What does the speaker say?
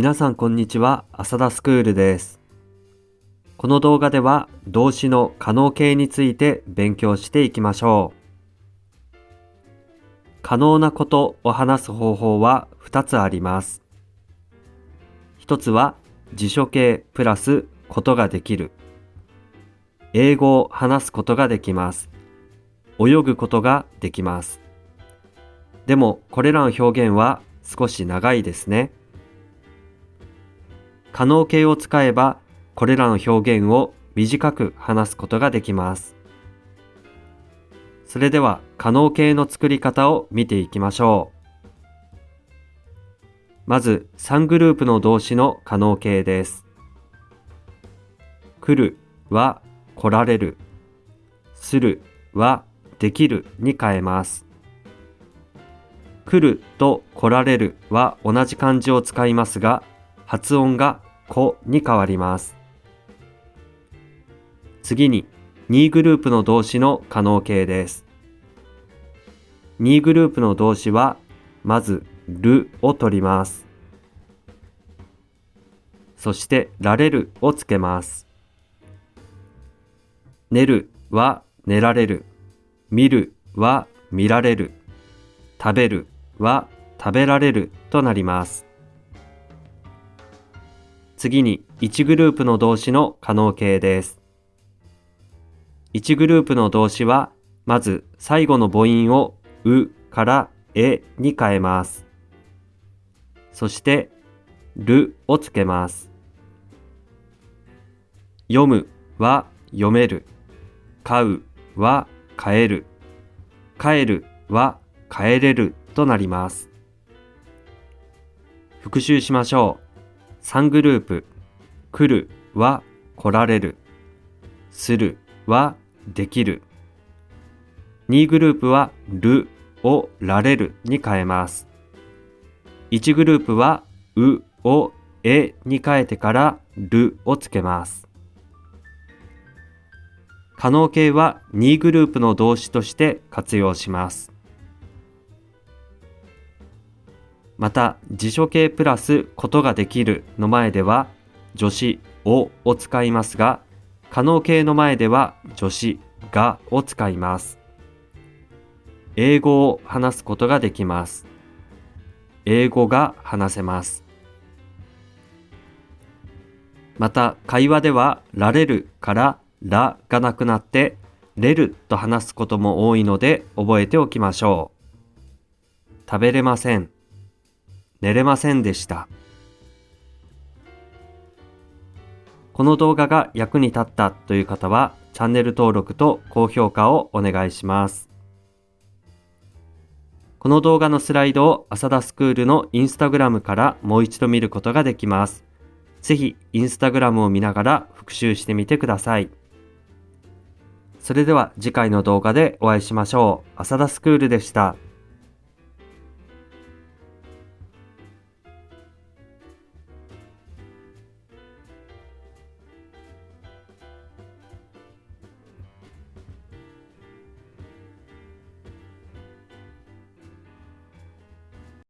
皆さんこんにちは、浅田スクールです。この動画では動詞の可能形について勉強していきましょう。可能なことを話す方法は2つあります。1つは辞書形プラスことができる。英語を話すことができます。泳ぐことができます。でもこれらの表現は少し長いですね。可能形を使えばこれらの表現を短く話すことができます。それでは可能形の作り方を見ていきましょう。まず3グループの動詞の可能形です。来るは来られる。するはできるに変えます。来ると来られるは同じ漢字を使いますが、発音がこに変わります。次に2グループの動詞の可能形です。2グループの動詞は、まずるを取ります。そしてられるをつけます。寝るは寝られる。見るは見られる。食べるは食べられるとなります。次に1グループの動詞の可能形です。1グループの動詞は、まず最後の母音をうからえに変えます。そして、るをつけます。読むは読める。買うは買える。帰るは帰れるとなります。復習しましょう。3グループ。来るは来られる。するはできる。2グループはるをられるに変えます。1グループはうをえに変えてからるをつけます。可能形は2グループの動詞として活用します。また、辞書形プラスことができるの前では助詞をを使いますが、可能形の前では助詞がを使います。英語を話すことができます。英語が話せます。また、会話ではられるかららがなくなってれると話すことも多いので覚えておきましょう。食べれません。寝れませんでした。この動画が役に立ったという方はチャンネル登録と高評価をお願いします。この動画のスライドを浅田スクールのインスタグラムからもう一度見ることができます。ぜひインスタグラムを見ながら復習してみてください。それでは次回の動画でお会いしましょう。浅田スクールでした。